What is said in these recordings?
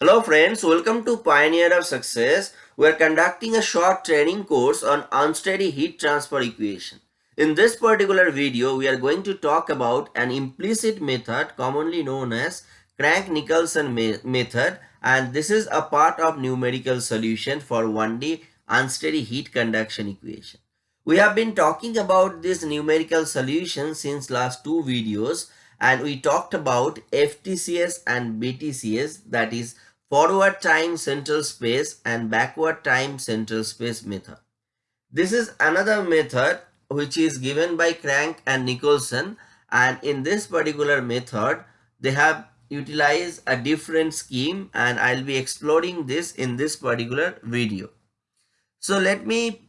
Hello friends, welcome to Pioneer of Success. We are conducting a short training course on unsteady heat transfer equation. In this particular video, we are going to talk about an implicit method commonly known as Crank-Nicolson method and this is a part of numerical solution for 1D unsteady heat conduction equation. We have been talking about this numerical solution since last two videos and we talked about FTCS and BTCS that is forward time central space and backward time central space method. This is another method which is given by Crank and Nicolson and in this particular method they have utilized a different scheme and I'll be exploring this in this particular video. So let me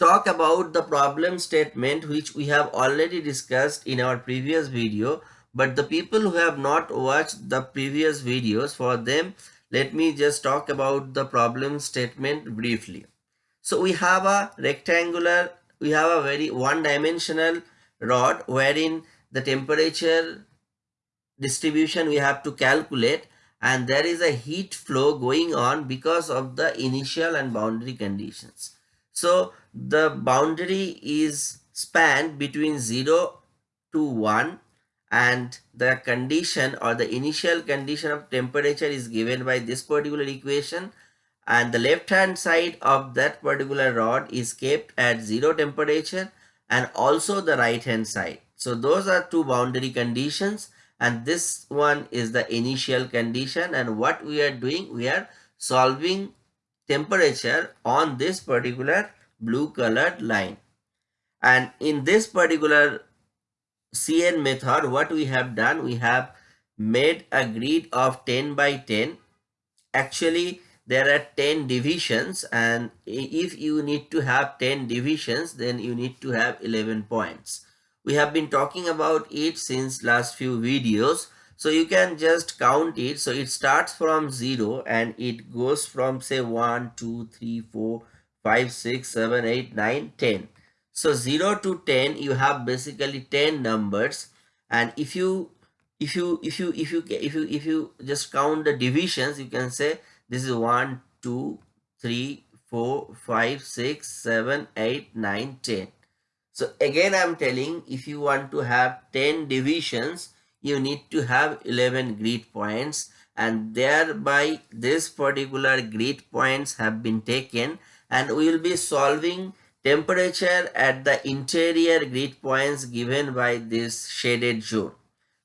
talk about the problem statement which we have already discussed in our previous video but the people who have not watched the previous videos for them let me just talk about the problem statement briefly. So we have a rectangular we have a very one dimensional rod wherein the temperature distribution we have to calculate and there is a heat flow going on because of the initial and boundary conditions. So the boundary is spanned between 0 to 1 and the condition or the initial condition of temperature is given by this particular equation and the left hand side of that particular rod is kept at zero temperature and also the right hand side. So those are two boundary conditions and this one is the initial condition and what we are doing we are solving temperature on this particular blue colored line and in this particular CN method, what we have done, we have made a grid of 10 by 10. Actually, there are 10 divisions and if you need to have 10 divisions, then you need to have 11 points. We have been talking about it since last few videos. So you can just count it. So it starts from 0 and it goes from say 1, 2, 3, 4, 5, 6, 7, 8, 9, 10. So 0 to 10 you have basically 10 numbers. And if you if you if you if you if you if you just count the divisions you can say this is 1 2 3 4 5 6 7 8 9 10 so again i'm telling if you want to have 10 divisions you need to have 11 grid points. And thereby this particular grid points have been taken. And we will be solving temperature at the interior grid points given by this shaded zone.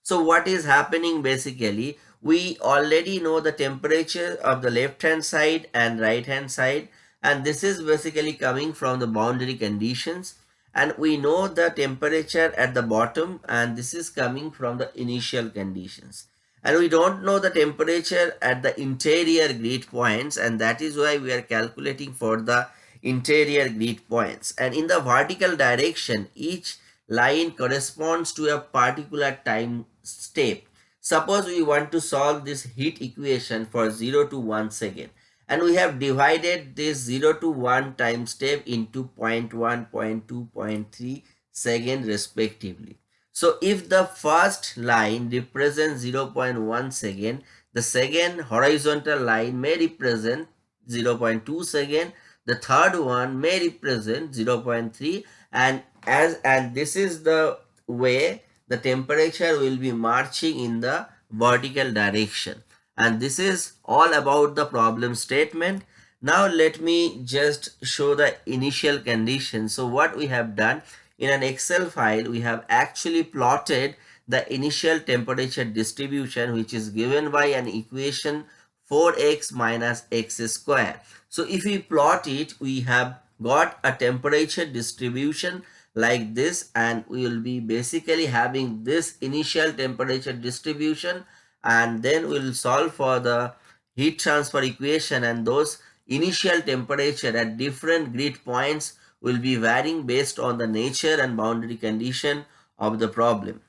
So what is happening basically, we already know the temperature of the left hand side and right hand side and this is basically coming from the boundary conditions. And we know the temperature at the bottom and this is coming from the initial conditions. And we don't know the temperature at the interior grid points and that is why we are calculating for the interior grid points and in the vertical direction each line corresponds to a particular time step. Suppose we want to solve this heat equation for 0 to 1 second and we have divided this 0 to 1 time step into 0 0.1, 0 0.2, 0.3 second respectively. So if the first line represents 0 0.1 second, the second horizontal line may represent 0 0.2 second the third one may represent 0.3 and as and this is the way the temperature will be marching in the vertical direction. And this is all about the problem statement. Now let me just show the initial condition. So what we have done in an excel file we have actually plotted the initial temperature distribution which is given by an equation 4x minus x square. So if we plot it, we have got a temperature distribution like this and we will be basically having this initial temperature distribution and then we'll solve for the heat transfer equation and those initial temperature at different grid points will be varying based on the nature and boundary condition of the problem.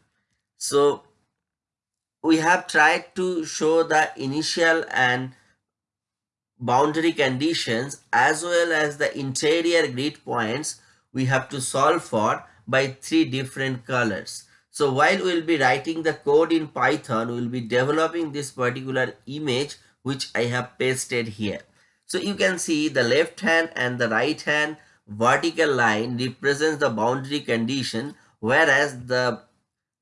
So we have tried to show the initial and boundary conditions as well as the interior grid points we have to solve for by three different colors. So while we'll be writing the code in Python, we'll be developing this particular image which I have pasted here. So you can see the left hand and the right hand vertical line represents the boundary condition whereas the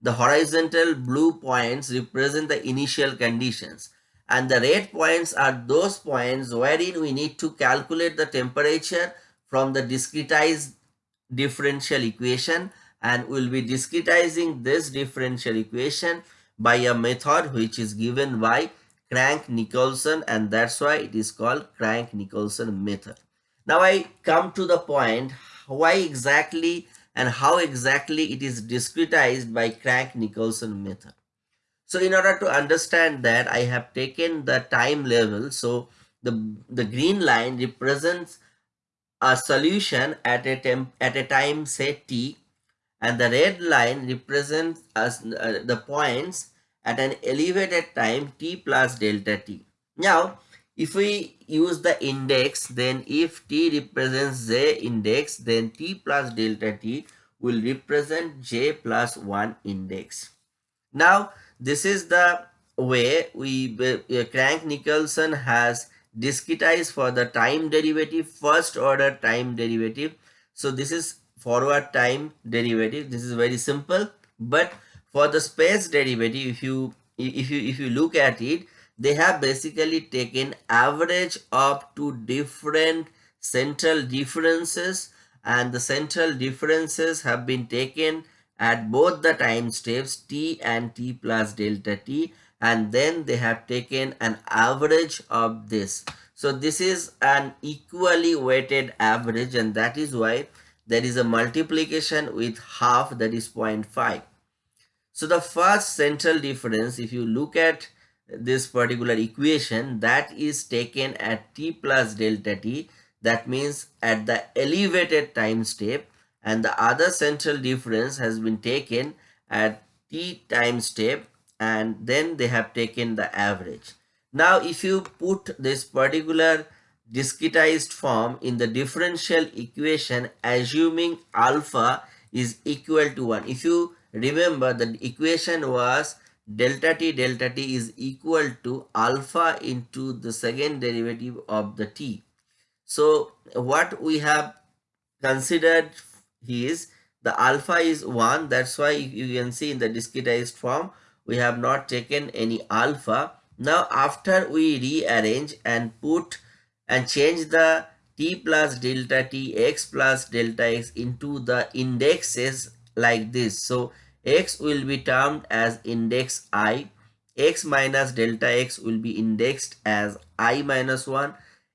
the horizontal blue points represent the initial conditions and the red points are those points wherein we need to calculate the temperature from the discretized differential equation and we'll be discretizing this differential equation by a method which is given by Crank-Nicolson and that's why it is called Crank-Nicolson method. Now I come to the point why exactly and how exactly it is discretized by Crank-Nicolson method. So in order to understand that I have taken the time level. So the, the green line represents a solution at a, temp, at a time say t and the red line represents as, uh, the points at an elevated time t plus delta t. Now if we use the index, then if t represents j index, then t plus delta t will represent j plus 1 index. Now, this is the way we uh, Crank-Nicolson has discretized for the time derivative, first order time derivative. So, this is forward time derivative. This is very simple. But for the space derivative, if you if you if you look at it, they have basically taken average of two different central differences and the central differences have been taken at both the time steps t and t plus delta t and then they have taken an average of this. So this is an equally weighted average and that is why there is a multiplication with half that is 0.5. So the first central difference if you look at this particular equation that is taken at t plus delta t that means at the elevated time step and the other central difference has been taken at t time step and then they have taken the average. Now if you put this particular discretized form in the differential equation assuming alpha is equal to 1. If you remember the equation was delta t delta t is equal to alpha into the second derivative of the t. So what we have considered is the alpha is 1 that's why you can see in the discretized form we have not taken any alpha. Now after we rearrange and put and change the t plus delta t x plus delta x into the indexes like this. So x will be termed as index i, x minus delta x will be indexed as i minus 1,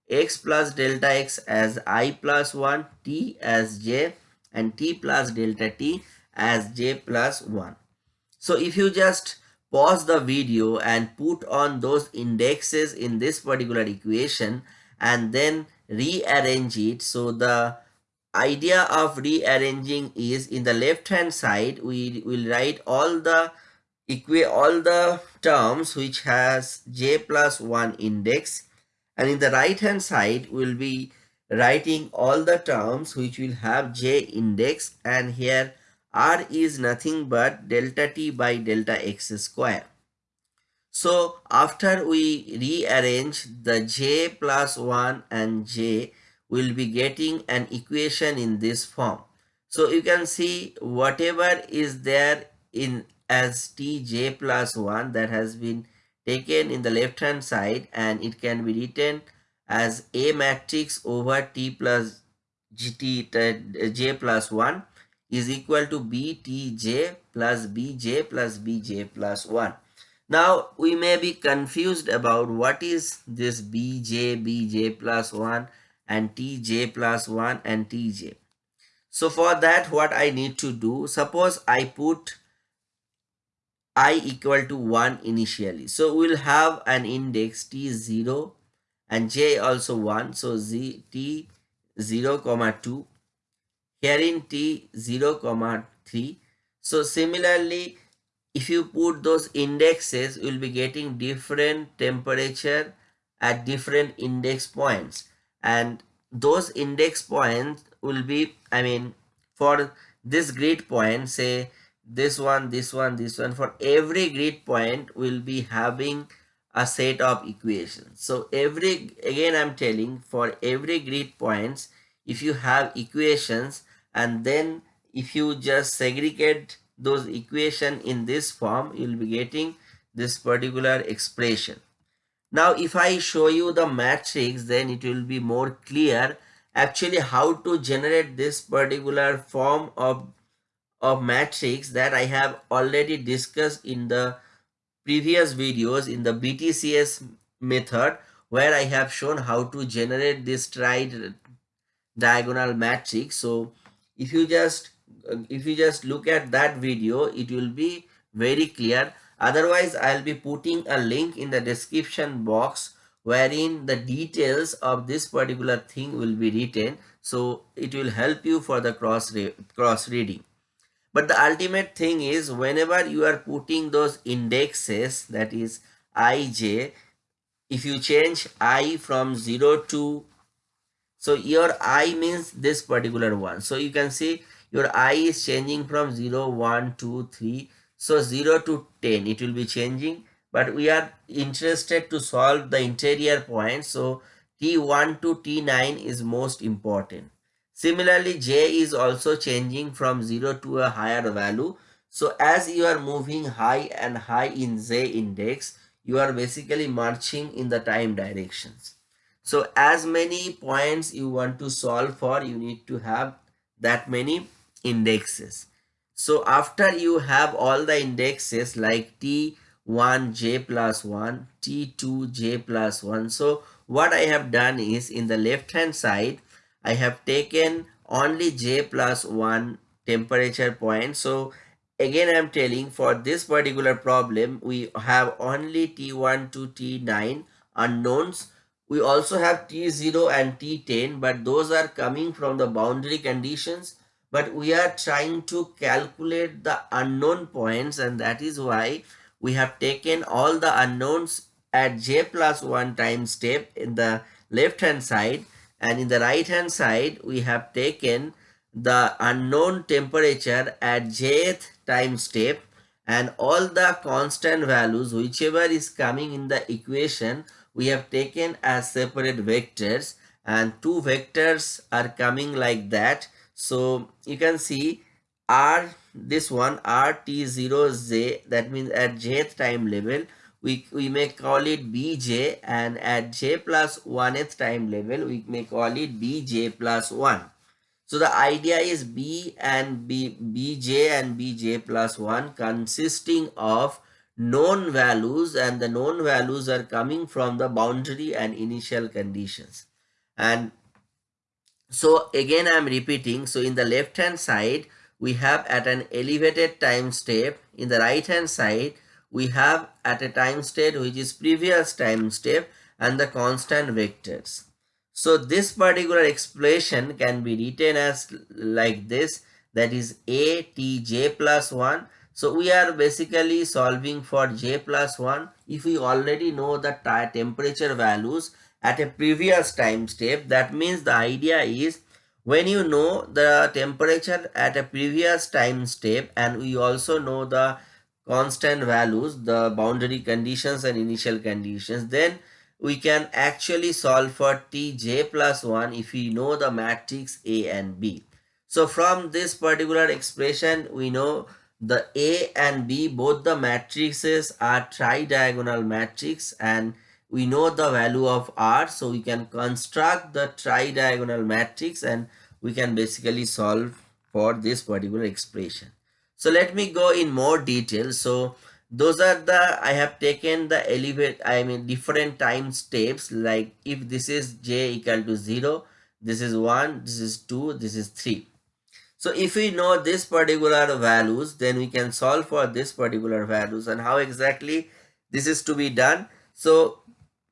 x plus delta x as i plus 1, t as j and t plus delta t as j plus 1. So if you just pause the video and put on those indexes in this particular equation and then rearrange it so the idea of rearranging is in the left hand side we will write all the all the terms which has j plus 1 index and in the right hand side we'll be writing all the terms which will have j index and here r is nothing but delta t by delta x square. So after we rearrange the j plus 1 and j we'll be getting an equation in this form. So you can see whatever is there in as tj plus 1 that has been taken in the left hand side and it can be written as a matrix over t plus gt j plus 1 is equal to btj plus bj plus bj plus 1. Now we may be confused about what is this bj bj plus 1 and tj plus 1 and tj. So for that what I need to do, suppose I put i equal to 1 initially. So we'll have an index t0 and j also 1. So z t 0 comma 2 here in t 0 comma 3. So similarly if you put those indexes you'll be getting different temperature at different index points and those index points will be i mean for this grid point say this one this one this one for every grid point will be having a set of equations. So every, again I'm telling for every grid points, if you have equations and then if you just segregate those equation in this form, you'll be getting this particular expression. Now if I show you the matrix, then it will be more clear actually how to generate this particular form of, of matrix that I have already discussed in the previous videos in the BTCS method where I have shown how to generate this tri diagonal matrix. So if you just if you just look at that video, it will be very clear Otherwise, I'll be putting a link in the description box wherein the details of this particular thing will be written. So it will help you for the cross, cross reading. But the ultimate thing is whenever you are putting those indexes that is ij, if you change i from 0 to, so your i means this particular one. So you can see your i is changing from 0, 1, 2, 3 so 0 to 10 it will be changing but we are interested to solve the interior points. So T1 to T9 is most important. Similarly, J is also changing from 0 to a higher value. So as you are moving high and high in J index, you are basically marching in the time directions. So as many points you want to solve for, you need to have that many indexes. So after you have all the indexes like T1 j plus 1, T2 j plus 1. So what I have done is in the left hand side, I have taken only j plus 1 temperature point. So again I'm telling for this particular problem, we have only T1 to T9 unknowns. We also have T0 and T10, but those are coming from the boundary conditions but we are trying to calculate the unknown points and that is why we have taken all the unknowns at j plus 1 time step in the left hand side. And in the right hand side we have taken the unknown temperature at jth time step and all the constant values whichever is coming in the equation we have taken as separate vectors. And two vectors are coming like that so you can see r this one rt0z that means at jth time level we, we may call it bj and at j plus 1th time level we may call it bj plus 1 so the idea is b and b bj and bj plus 1 consisting of known values and the known values are coming from the boundary and initial conditions. And so again I'm repeating. So in the left hand side, we have at an elevated time step. In the right hand side, we have at a time state which is previous time step and the constant vectors. So this particular expression can be written as like this that is a t j plus 1. So we are basically solving for j plus 1 if we already know the temperature values at a previous time step. That means the idea is when you know the temperature at a previous time step and we also know the constant values, the boundary conditions and initial conditions, then we can actually solve for tj plus 1 if we know the matrix A and B. So from this particular expression, we know the A and B, both the matrices are tri-diagonal matrix and we know the value of r so we can construct the tri-diagonal matrix and we can basically solve for this particular expression. So let me go in more detail. So those are the i have taken the elevate i mean different time steps. Like if this is j equal to 0 this is 1 this is 2 this is 3 so if we know this particular values then we can solve for this particular values. And how exactly this is to be done? So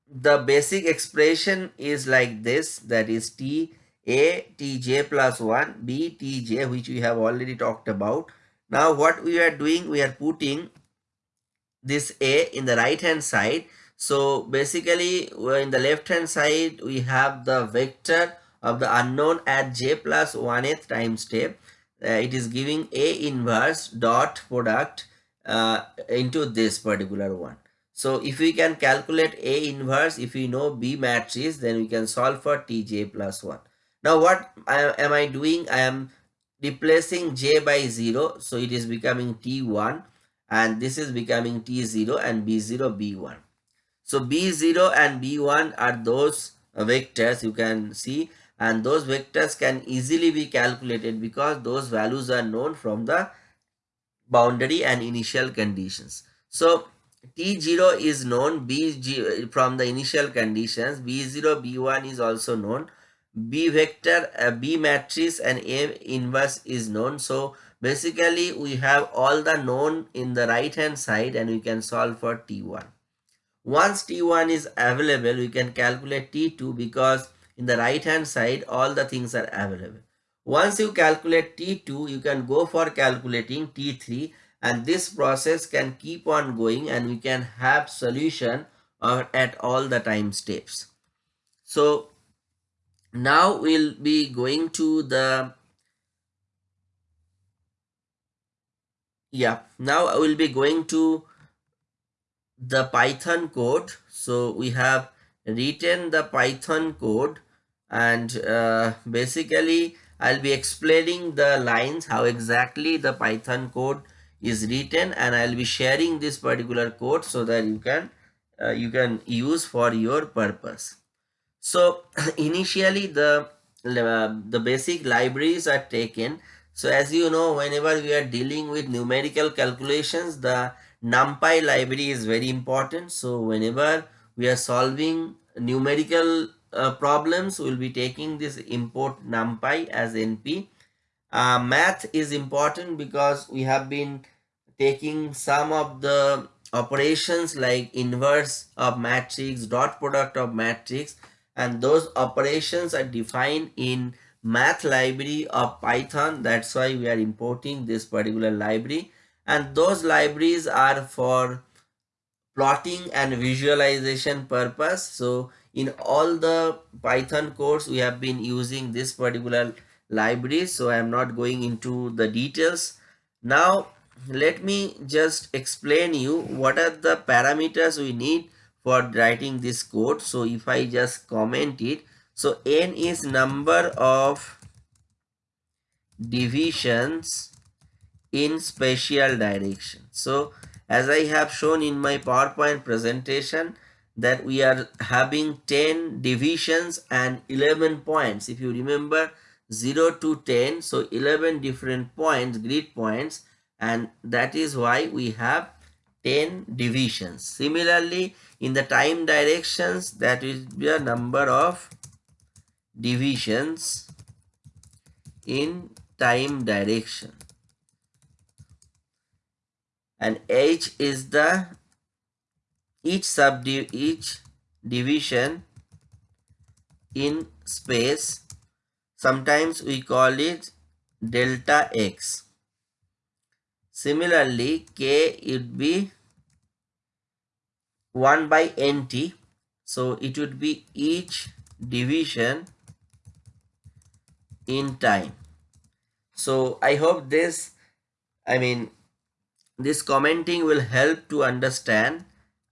the basic expression is like this that is t a tj plus 1 b tj which we have already talked about. Now what we are doing we are putting this a in the right hand side. So basically in the left hand side we have the vector of the unknown at j plus 1th time step. Uh, it is giving a inverse dot product uh, into this particular one So if we can calculate A inverse, if we know B matrix, then we can solve for Tj plus 1. Now what am I doing? I am replacing J by 0. So it is becoming T1 and this is becoming T0 and B0, B1. So B0 and B1 are those vectors you can see and those vectors can easily be calculated because those values are known from the boundary and initial conditions. So T0 is known B from the initial conditions. B0, B1 is also known. B vector, uh, B matrix and A inverse is known. So basically we have all the known in the right hand side and we can solve for T1. Once T1 is available, we can calculate T2 because in the right hand side all the things are available. Once you calculate T2, you can go for calculating T3 and this process can keep on going and we can have solution at all the time steps. So now we'll be going to the yeah now I will be going to the Python code so we have written the Python code and uh, basically I'll be explaining the lines how exactly the Python code is written and I'll be sharing this particular code so that you can uh, you can use for your purpose. So initially the uh, the basic libraries are taken. So as you know whenever we are dealing with numerical calculations the NumPy library is very important. So whenever we are solving numerical uh, problems we'll be taking this import numpy as np uh, math is important because we have been taking some of the operations like inverse of matrix dot product of matrix and those operations are defined in math library of python. That's why we are importing this particular library. And those libraries are for plotting and visualization purpose. So in all the python course, we have been using this particular library. So i am not going into the details. Now let me just explain you what are the parameters we need for writing this code. So if i just comment it so n is number of divisions in spatial direction. So as i have shown in my powerpoint presentation that we are having 10 divisions and 11 points. If you remember 0 to 10 so 11 different points grid points and that is why we have 10 divisions. Similarly in the time directions that is the number of divisions in time direction. And h is the each sub each division in space sometimes we call it delta x similarly k would be 1 by nt so it would be each division in time. So i hope this i mean this commenting will help to understand.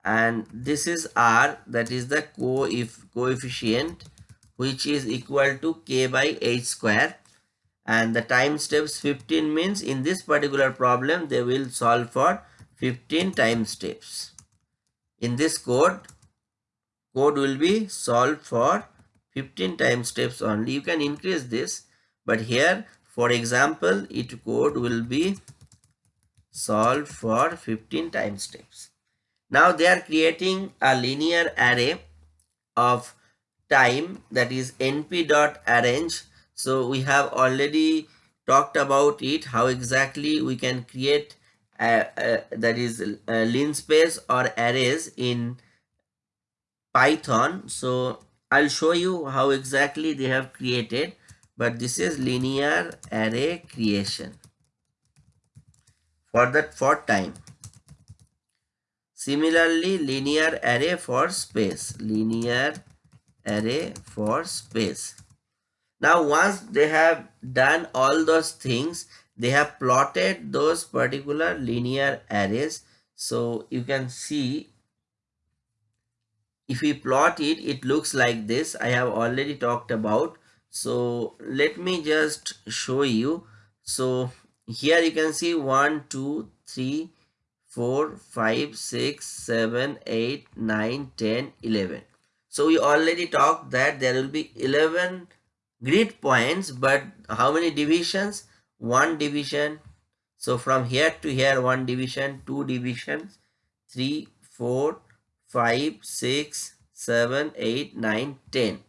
And this is r that is the co if coefficient which is equal to k by h square and the time steps 15 means in this particular problem they will solve for 15 time steps in this code code will be solved for 15 time steps only you can increase this but here for example it code will be solved for 15 time steps now they are creating a linear array of time that is np dot arange. So we have already talked about it, how exactly we can create a, a, that is a linspace or arrays in Python. So I'll show you how exactly they have created, but this is linear array creation for that for time. Similarly, linear array for space. Linear array for space. Now, once they have done all those things, they have plotted those particular linear arrays. So, you can see if we plot it it looks like this. I have already talked about. So let me just show you. So here you can see 1 2 3 4 5 6 7 8 9 10 11 so we already talked that there will be 11 grid points but how many divisions? One division. So from here to here one division two divisions three four five six seven eight nine ten.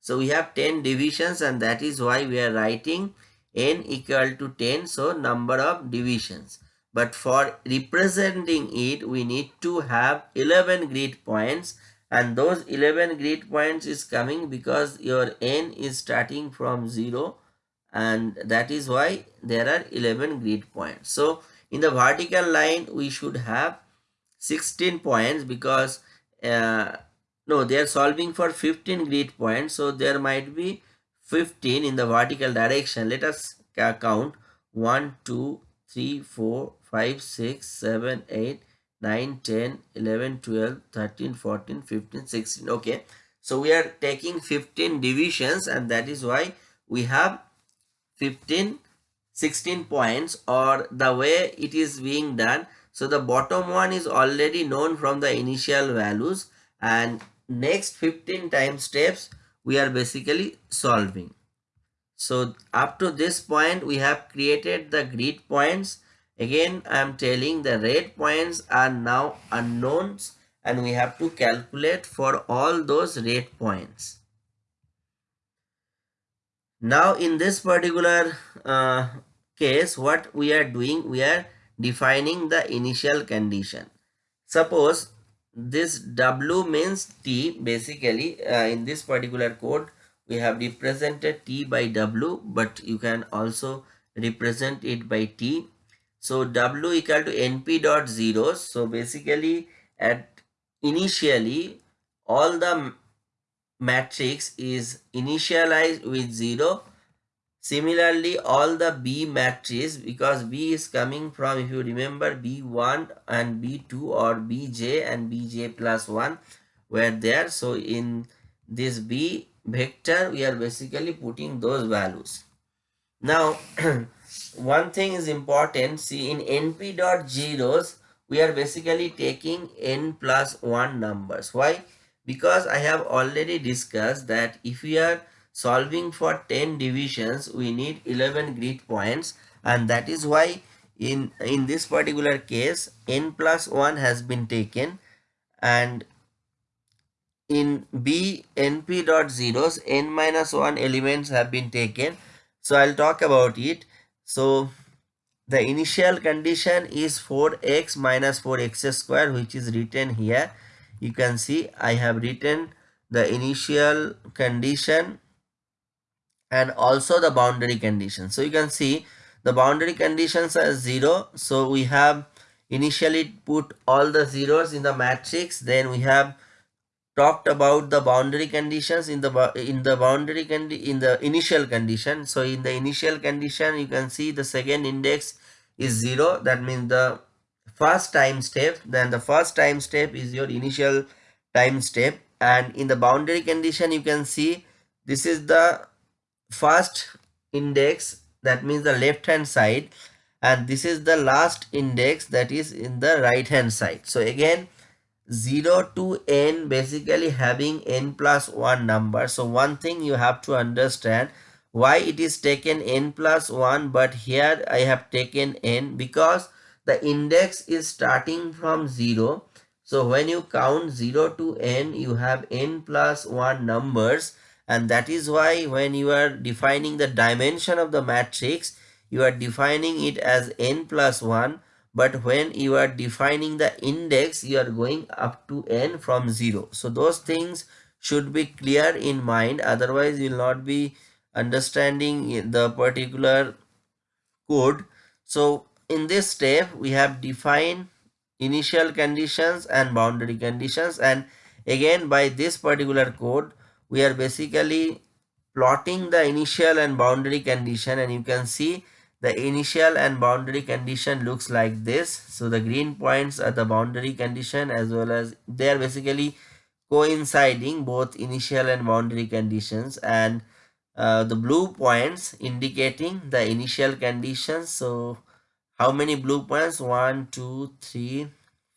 So we have 10 divisions and that is why we are writing n equal to 10 so number of divisions. But for representing it we need to have 11 grid points and those 11 grid points is coming because your n is starting from 0 and that is why there are 11 grid points. So in the vertical line we should have 16 points because uh, no they are solving for 15 grid points. So there might be 15 in the vertical direction. Let us count. 1 2 3 4 5 6 7 8 9 10 11 12 13 14 15 16 okay so we are taking 15 divisions and that is why we have 15 16 points or the way it is being done so the bottom one is already known from the initial values and next 15 time steps we are basically solving. So up to this point we have created the grid points. Again I am telling the red points are now unknowns and we have to calculate for all those red points. Now in this particular uh, case what we are doing we are defining the initial condition. Suppose this w means t basically uh, in this particular code we have represented t by w but you can also represent it by t so w equal to np dot zeros so basically at initially all the matrix is initialized with 0 Similarly, all the B matrices because B is coming from if you remember B1 and B2 or Bj and Bj plus 1 were there. So in this B vector we are basically putting those values. Now one thing is important. See in np dot zeros we are basically taking n plus 1 numbers. Why? Because I have already discussed that if we are solving for 10 divisions we need 11 grid points. And that is why in in this particular case n plus 1 has been taken. And in b np dot zeros n minus 1 elements have been taken. So i'll talk about it so the initial condition is 4x minus 4x square which is written here you can see i have written the initial condition and also the boundary condition. So you can see the boundary conditions are 0. So we have initially put all the zeros in the matrix. Then we have talked about the boundary conditions in the in the boundary condi in the initial condition. So in the initial condition you can see the second index is 0. That means the first time step. Then the first time step is your initial time step. And in the boundary condition you can see this is the first index that means the left hand side and this is the last index that is in the right hand side so again 0 to n basically having n plus 1 number. So one thing you have to understand why it is taken n plus 1 but here i have taken n because the index is starting from 0 so when you count 0 to n you have n plus 1 numbers and that is why when you are defining the dimension of the matrix you are defining it as n plus 1 but when you are defining the index you are going up to n from 0 so those things should be clear in mind. Otherwise you will not be understanding the particular code. So in this step we have defined initial conditions and boundary conditions. And again by this particular code we are basically plotting the initial and boundary condition. And you can see the initial and boundary condition looks like this. So the green points are the boundary condition as well as they are basically coinciding both initial and boundary conditions. And uh, the blue points indicating the initial conditions. So how many blue points? One two three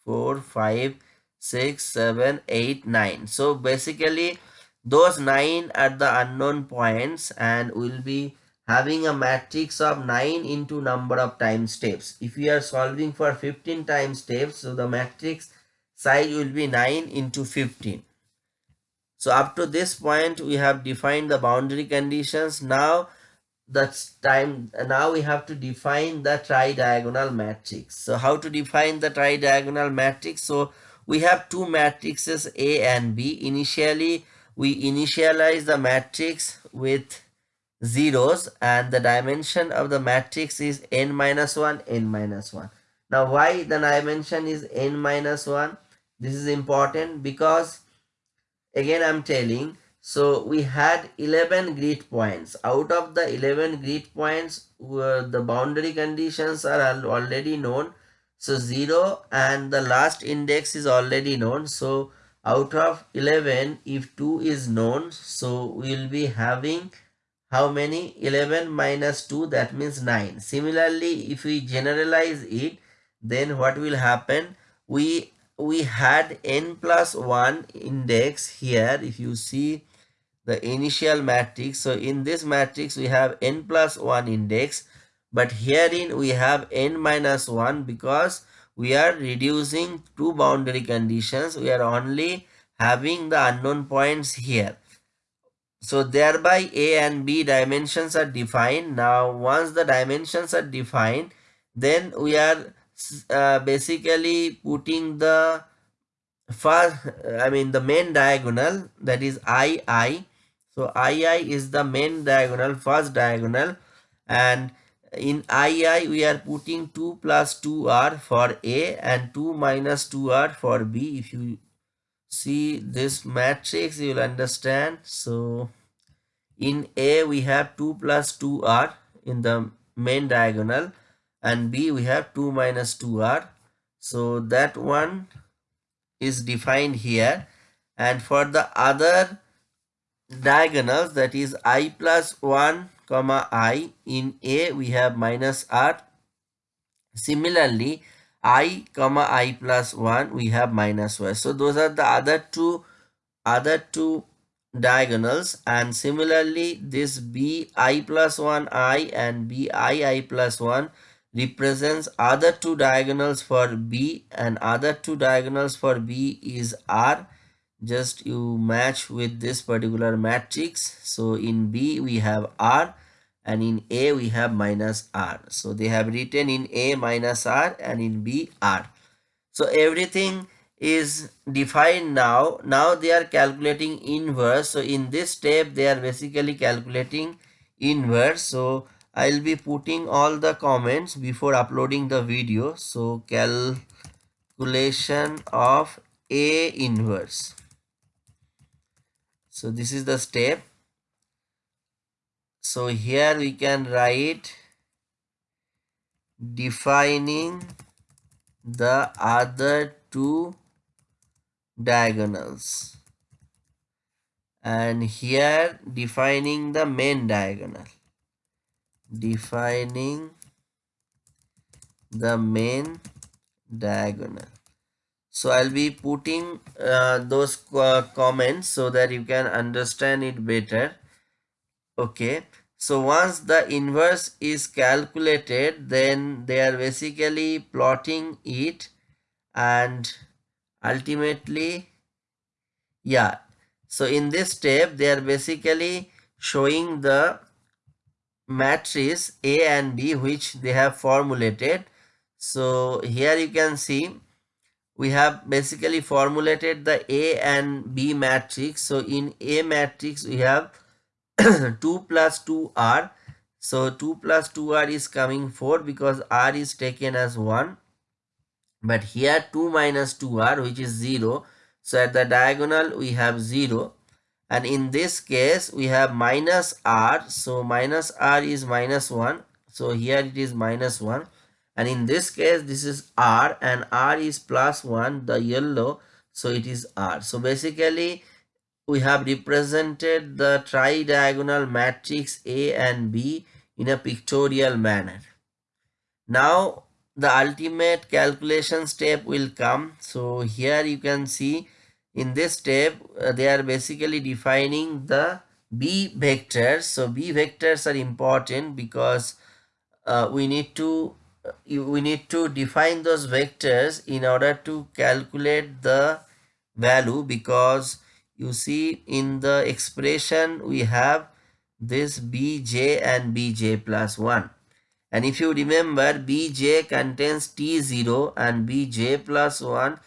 four five six seven eight nine. So basically those nine are the unknown points and we'll be having a matrix of 9 into number of time steps. If we are solving for 15 time steps so the matrix size will be 9 into 15 so up to this point we have defined the boundary conditions. Now that's time now we have to define the tridiagonal matrix. So how to define the tridiagonal matrix? So we have two matrices a and b. Initially we initialize the matrix with zeros and the dimension of the matrix is n minus 1 n minus 1 now why the dimension is n minus 1 this is important because again i'm telling so we had 11 grid points. Out of the 11 grid points the boundary conditions are already known. So 0 and the last index is already known. So out of 11 if 2 is known so we'll be having how many? 11 minus 2 that means 9 similarly if we generalize it then what will happen? We we had n plus 1 index here. If you see the initial matrix so in this matrix we have n plus 1 index but herein we have n minus 1 because we are reducing two boundary conditions. We are only having the unknown points here so thereby a and b dimensions are defined. Now once the dimensions are defined then we are uh, basically putting the first I mean the main diagonal that is II so II is the main diagonal first diagonal. And in II we are putting 2 plus 2r for A and 2 minus 2r for B. If you see this matrix you will understand. So in A we have 2 plus 2r in the main diagonal and b we have 2 minus 2r so that one is defined here. And for the other diagonals that is i plus 1 comma i in a we have minus r. Similarly i comma i plus 1 we have minus y. So those are the other two other two diagonals and similarly this b i plus 1 i and b i i plus 1 represents other two diagonals for B and other two diagonals for B is R. Just you match with this particular matrix. So in B we have R and in A we have minus R. So they have written in A minus R and in B R. So everything is defined now now they are calculating inverse so in this step they are basically calculating inverse so I'll be putting all the comments before uploading the video. So calculation of A inverse. So this is the step. So here we can write defining the other two diagonals. And here defining the main diagonal. Defining the main diagonal. So i'll be putting uh, those uh, comments so that you can understand it better. Okay. So once the inverse is calculated then they are basically plotting it and ultimately yeah so in this step they are basically showing the matrix A and B which they have formulated. So here you can see we have basically formulated the A and B matrix. So in A matrix we have 2 plus 2R. So 2 plus 2R is coming 4 because R is taken as 1. But here 2 minus 2R which is 0. So at the diagonal we have 0 and in this case we have minus r. So minus r is minus 1 so here it is minus 1 and in this case this is r. And r is plus 1 the yellow. So it is r. So basically we have represented the tri-diagonal matrix a and b in a pictorial manner. Now the ultimate calculation step will come. So here you can see in this step uh, they are basically defining the b vectors. So b vectors are important because uh, we need to uh, we need to define those vectors in order to calculate the value because you see in the expression we have this bj and bj plus 1 and if you remember bj contains t0 and bj plus 1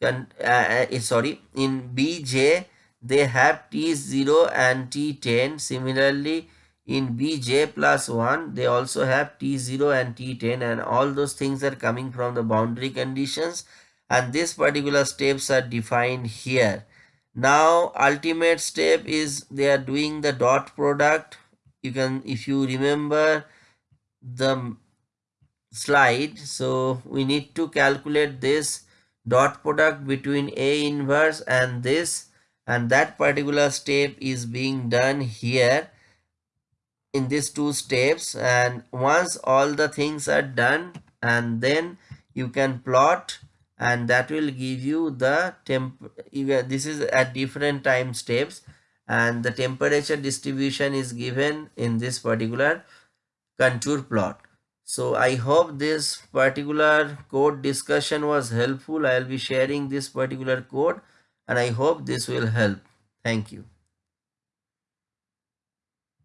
can uh, uh, sorry in bj they have t0 and t10 similarly in bj plus 1 they also have t0 and t10 and all those things are coming from the boundary conditions. And this particular steps are defined here. Now ultimate step is they are doing the dot product. You can if you remember the slide. So we need to calculate this dot product between a inverse and this and that particular step is being done here in these two steps. And once all the things are done and then you can plot and that will give you the temp this is at different time steps and the temperature distribution is given in this particular contour plot. So I hope this particular code discussion was helpful. I will be sharing this particular code and I hope this will help. Thank you.